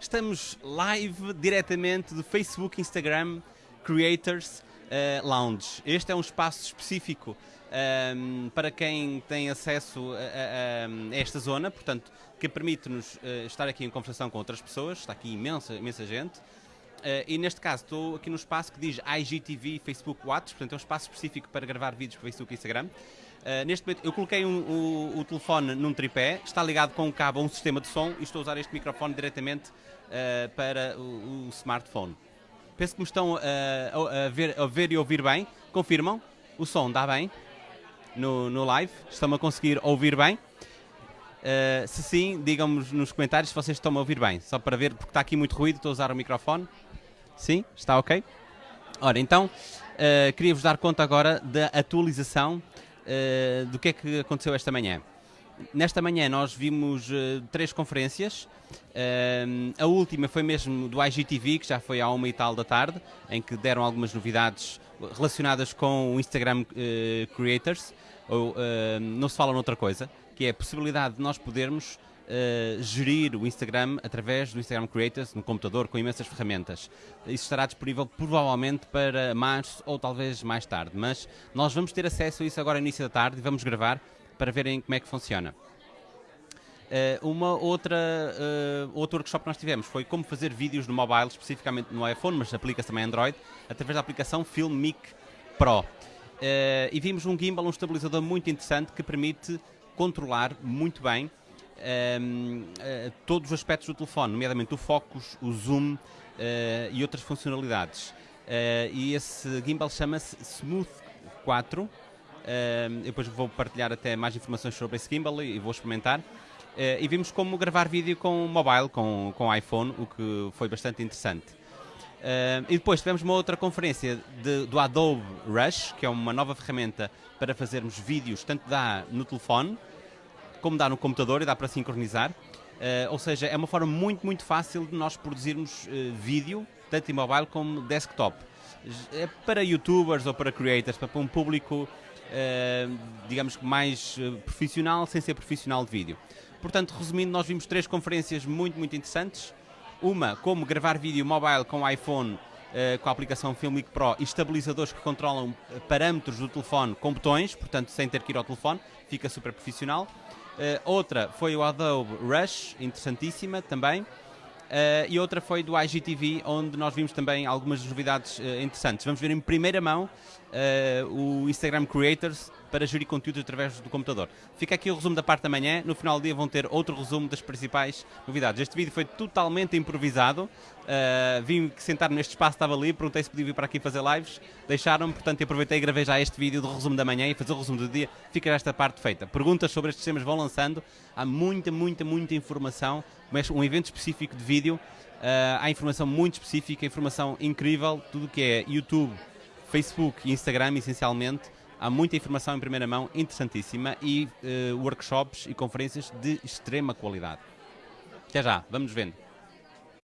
Estamos live diretamente do Facebook Instagram Creators uh, Lounge. Este é um espaço específico um, ehm, para quem tem acesso a, a, a esta zona, portanto, que permite-nos uh, estar aqui em conversação com outras pessoas. Está aqui imensa, imensa gente. Uh, e neste caso estou aqui no espaço que diz IGTV Facebook Watch, portanto é um espaço específico para gravar vídeos para Facebook e Instagram. Uh, neste momento eu coloquei um, o, o, telefone num tripé, está ligado com um cabo a um sistema de som e estou a usar este microfone diretamente uh, para o, o, smartphone. Penso que me estão a, ver, a ver e ouvir bem. Confirmam? O som dá bem no, no live? Estão-me a conseguir ouvir bem? Se sim, digam-me nos comentários se vocês estão a ouvir bem, só para ver, porque está aqui muito ruído, estou a usar o microfone. Sim? Está ok? Ora, então, uh, queria-vos dar conta agora da atualização uh, do que é que aconteceu esta manhã. Nesta manhã nós vimos uh, três conferências. a última foi mesmo do IGTV, que já foi à uma e tal da tarde, em que deram algumas novidades relacionadas com o Instagram Creators. Ou, não se fala noutra coisa, que é a possibilidade de nós podermos uh, gerir o Instagram através do Instagram Creators no computador com imensas ferramentas. Isso estará disponível provavelmente para março ou talvez mais tarde, mas nós vamos ter acesso a isso agora no início da tarde e vamos gravar para verem como é que funciona. Uh, uma outra, uh, outro workshop que nós tivemos foi como fazer vídeos no mobile, especificamente no iPhone, mas aplica-se também Android, através da aplicação Filmic Pro. E vimos um gimbal, um estabilizador muito interessante que permite controlar muito bem um, ehm, uh, eh, todos os aspectos do telefone, nomeadamente o focus, o zoom uh, e outras funcionalidades. Uh, e esse gimbal chama-se Smooth 4. Ehm, depois vou partilhar até mais informações sobre esse gimbal e, e vou experimentar. e vimos como gravar vídeo com mobile, com, com iPhone, o que foi bastante interessante. Uh, e depois tivemos uma outra conferência de, do Adobe Rush, que é uma nova ferramenta para fazermos vídeos, tanto dá no telefone, como dá no computador e dá para sincronizar. Uh, ou seja, é uma forma muito, muito fácil de nós produzirmos uh, vídeo, tanto em mobile como desktop. É para youtubers ou para creators, para um público, uh, digamos que mais profissional, sem ser profissional de vídeo. Portanto, resumindo, nós vimos três conferências muito, muito interessantes. Uma, como gravar vídeo mobile com iPhone com a aplicação Filmic Pro e estabilizadores que controlam parâmetros do telefone com botões, portanto sem ter que ir ao telefone, fica super profissional. Uh, outra foi o Adobe Rush, interessantíssima também. E outra foi do IGTV, onde nós vimos também algumas novidades interessantes. Vamos ver em primeira mão o Instagram Creators para gerir conteúdos através do computador. Fica aqui o resumo da parte da manhã. No final do dia vão ter outro resumo das principais novidades. Este vídeo foi totalmente improvisado. Uh, vim sentar neste espaço, estava ali, perguntei se podia vir para aqui fazer lives. Deixaram-me, portanto, aproveitei e gravei já este vídeo do resumo da manhã e fazer o resumo do dia. Fica esta parte feita. Perguntas sobre estes temas vão lançando. Há muita, muita, muita informação. Um evento específico de vídeo. Uh, há informação muito específica, informação incrível. Tudo que é YouTube, Facebook e Instagram, essencialmente, há muita informação em primeira mão interessantíssima e uh, workshops e conferências de extrema qualidade. Até já, vamos vendo.